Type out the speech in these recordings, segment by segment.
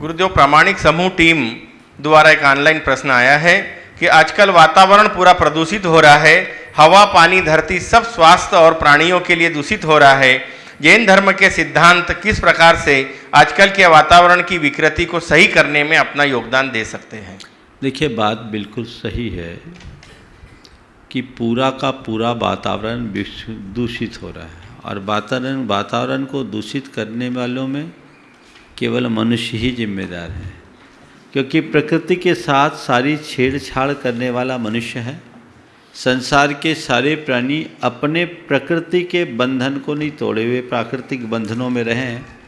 गुरुदेव प्रामाणिक समूह टीम द्वारा एक ऑनलाइन प्रश्न आया है कि आजकल वातावरण पूरा प्रदूषित हो रहा है, हवा, पानी, धरती सब स्वास्थ्य और प्राणियों के लिए दूषित हो रहा है। जैन धर्म के सिद्धांत किस प्रकार से आजकल के वातावरण की विकृति को सही करने में अपना योगदान दे सकते हैं? देखिए, बात बिल्कुल सही है कि पूरा का पूरा वातावरण दूषित हो रहा है। और वातावरण वातावरण को दूषित करने वालों में केवल मनुष्य ही जिम्मेदार है। क्योंकि प्रकृति के साथ सारी छेड़छाड़ करने वाला मनुष्य है। संसार के सारे प्राणी अपने प्रकृति के बंधन को नहीं तोड़े हुए प्राकृतिक बंधनों में रहे हैं,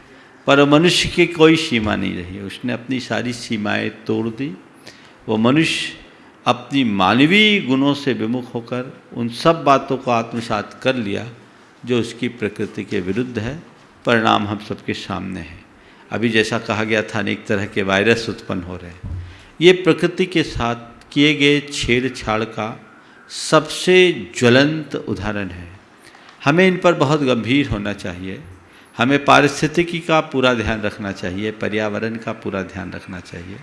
पर मनुष्य की कोई सीमा नहीं रही। उसने अपनी सारी सीमाएँ तोड़ दी। वो मनुष्य अपनी मानवीय गुणों से विमुख होकर उन सब बातों को आत्मसात कर लिया, जो उसकी प्रकृति के विरुद्ध है। परिणाम हम सबके सामने है। अभी जैसा कहा गया था, अनेक तरह के वायरस उत्पन्न हो रहे हैं। ये प्रकृति के साथ किए गए छेड़छाड़ का सबसे ज्वलंत उदाहरण है। हमें इन पर बहुत गंभीर होना चाहिए। हमें पारिस्थितिकी का पूरा ध्यान रखना चाहिए, पर्यावरण का पूरा ध्यान रखना चाहिए।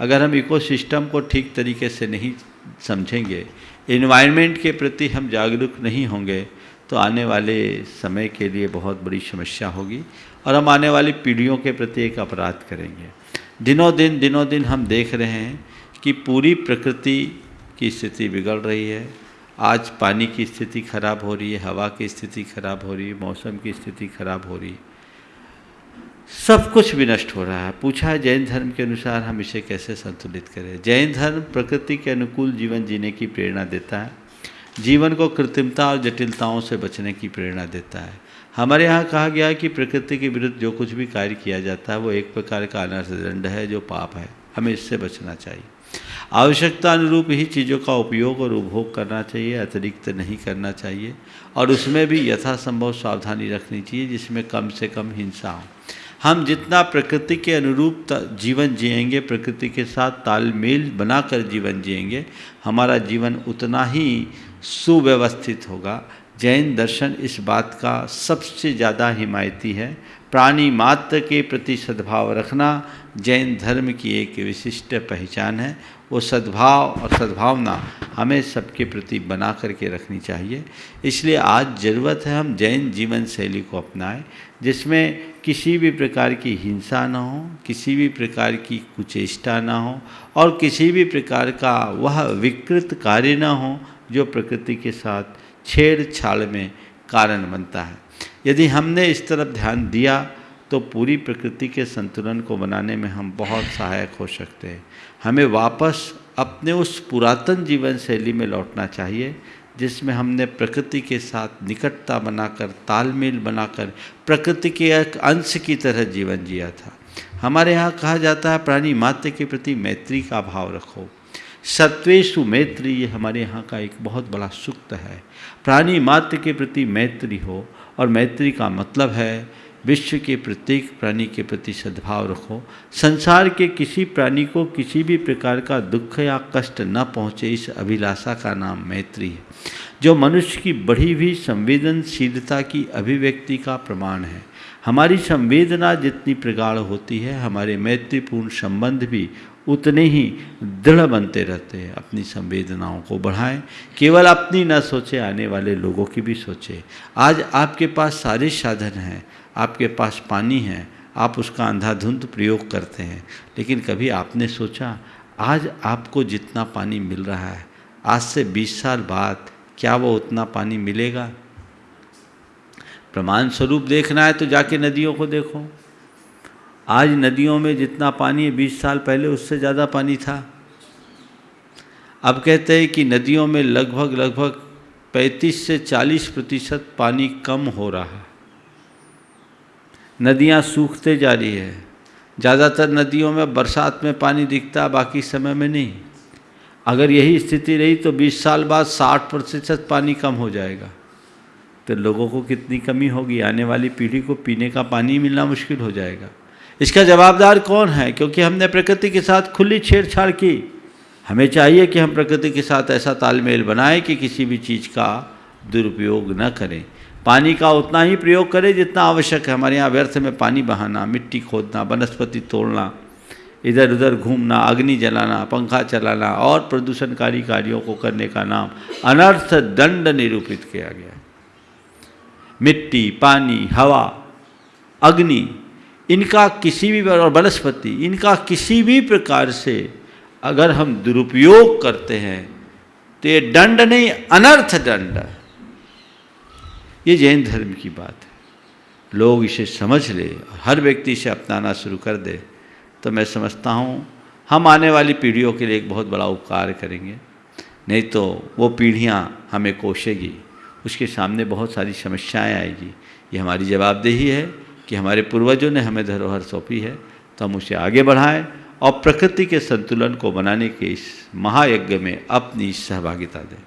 अगर हम इकोसिस्टम को ठीक तरीके से नहीं समझेंगे इन्वायरमेंट के प्रति हम जागरूक नहीं होंगे तो आने वाले समय के लिए बहुत बड़ी समस्या होगी। और हम आने वाली पीढ़ियों के प्रति एक अपराध करेंगे। दिनों दिन दिनों दिन हम देख रहे हैं कि पूरी प्रकृति की स्थिति बिगड़ रही है। आज पानी की स्थिति खराब हो रही है, हवा की स्थिति खराब हो रही है, मौसम की स्थिति खराब हो रही है। सब कुछ विनष्ट हो रहा है। पूछा है जैन धर्म के अनुसार हम इसे कैसे संतुलित करें? जैन धर्म प्रकृति के अनुकूल जीवन जीने की प्रेरणा देता है। जीवन को कृत्रिमता और जटिलताओं से बचने की प्रेरणा देता है। हमारे यहाँ कहा गया है कि प्रकृति के विरुद्ध जो कुछ भी कार्य किया जाता है, वो एक प्रकार का अनर्थ दंड है, जो पाप है। हमें इससे बचना चाहिए। आवश्यकता अनुरूप ही चीज़ों का उपयोग और उपभोग करना चाहिए, अतिरिक्त नहीं करना चाहिए। और उसमें भी यथासंभव सावधानी रखनी चाहिए, जिसमें कम से कम हिंसा हो। हम जितना प्रकृति के अनुरूप जीवन जिएँगे, प्रकृति के साथ तालमेल बनाकर जीवन जिएँगे, हमारा जीवन उतना ही सुव्यवस्थित होगा। जैन दर्शन इस बात का सबसे ज़्यादा हिमायती है। प्राणी मात्र के प्रति सद्भाव रखना जैन धर्म की एक विशिष्ट पहचान है। वो सद्भाव और सद्भावना हमें सबके प्रति बना करके रखनी चाहिए। इसलिए आज ज़रूरत है हम जैन जीवन शैली को अपनाएँ, जिसमें किसी भी प्रकार की हिंसा ना हो, किसी भी प्रकार की कुचेष्टा ना हो और किसी भी प्रकार का वह विकृत कार्य ना हो जो प्रकृति के साथ छेड़छाड़ में कारण बनता है। यदि हमने इस तरफ़ ध्यान दिया तो पूरी प्रकृति के संतुलन को बनाने में हम बहुत सहायक हो सकते हैं। हमें वापस अपने उस पुरातन जीवन शैली में लौटना चाहिए, जिसमें हमने प्रकृति के साथ निकटता बनाकर, तालमेल बनाकर, प्रकृति के एक अंश की तरह जीवन जिया था। हमारे यहाँ कहा जाता है, प्राणी मात्र के प्रति मैत्री का भाव रखो। सत्वेशु मैत्री ये हमारे यहाँ का एक बहुत बड़ा सूक्त है। प्राणी मात्र के प्रति मैत्री हो और मैत्री का मतलब है, विश्व के प्रत्येक प्राणी के प्रति सद्भाव रखो। संसार के किसी प्राणी को किसी भी प्रकार का दुख या कष्ट न पहुँचे इस अभिलाषा का नाम मैत्री है। जो मनुष्य की बढ़ी हुई संवेदनशीलता की अभिव्यक्ति का प्रमाण है। हमारी संवेदना जितनी प्रगाढ़ होती है, हमारे मैत्रीपूर्ण संबंध भी उतने ही दृढ़ बनते रहते हैं। अपनी संवेदनाओं को बढ़ाएँ। केवल अपनी न सोचे, आने वाले लोगों की भी सोचे। आज आपके पास सारे साधन हैं, आपके पास पानी है, आप उसका अंधाधुंध प्रयोग करते हैं। लेकिन कभी आपने सोचा, आज आपको जितना पानी मिल रहा है, आज से 20 साल बाद क्या वो उतना पानी मिलेगा? प्रमाण स्वरूप देखना है तो जाके नदियों को देखो। आज नदियों में जितना पानी है, बीस साल पहले उससे ज़्यादा पानी था। अब कहते हैं कि नदियों में लगभग लगभग 35 से 40 प्रतिशत पानी कम हो रहा है। नदियाँ सूखते जा रही है। ज़्यादातर नदियों में बरसात में पानी दिखता, बाकी समय में नहीं। अगर यही स्थिति रही तो 20 साल बाद 60 प्रतिशत पानी कम हो जाएगा। तो लोगों को कितनी कमी होगी? आने वाली पीढ़ी को पीने का पानी मिलना मुश्किल हो जाएगा। इसका जवाबदार कौन है? क्योंकि हमने प्रकृति के साथ खुली छेड़छाड़ की। हमें चाहिए कि हम प्रकृति के साथ ऐसा तालमेल बनाएँ कि किसी भी चीज़ का दुरुपयोग न करें। पानी का उतना ही प्रयोग करें जितना आवश्यक है। हमारे यहाँ व्यर्थ में पानी बहाना, मिट्टी खोदना, वनस्पति तोड़ना इधर उधर घूमना, अग्नि जलाना, पंखा चलाना और प्रदूषणकारी कार्यों को करने का नाम अनर्थ दंड निरूपित किया गया मिट्टी, पानी, हवा, अग्नि, इनका किसी भी और वनस्पति, इनका किसी भी प्रकार से अगर हम दुरुपयोग करते हैं तो ये दंड नहीं, अनर्थ दंड ये जैन धर्म की बात है। लोग इसे समझ ले हर व्यक्ति इसे अपनाना शुरू कर दे। तो मैं समझता हूँ, हम आने वाली पीढ़ियों के लिए एक बहुत बड़ा उपकार करेंगे। नहीं तो वो पीढ़ियाँ हमें कोशेगी, उसके सामने बहुत सारी समस्याएँ आएगी। ये हमारी जवाबदेही है कि हमारे पूर्वजों ने हमें धरोहर सौंपी है तो हम उसे आगे बढ़ाएँ और प्रकृति के संतुलन को बनाने के इस महायज्ञ में अपनी सहभागिता दें।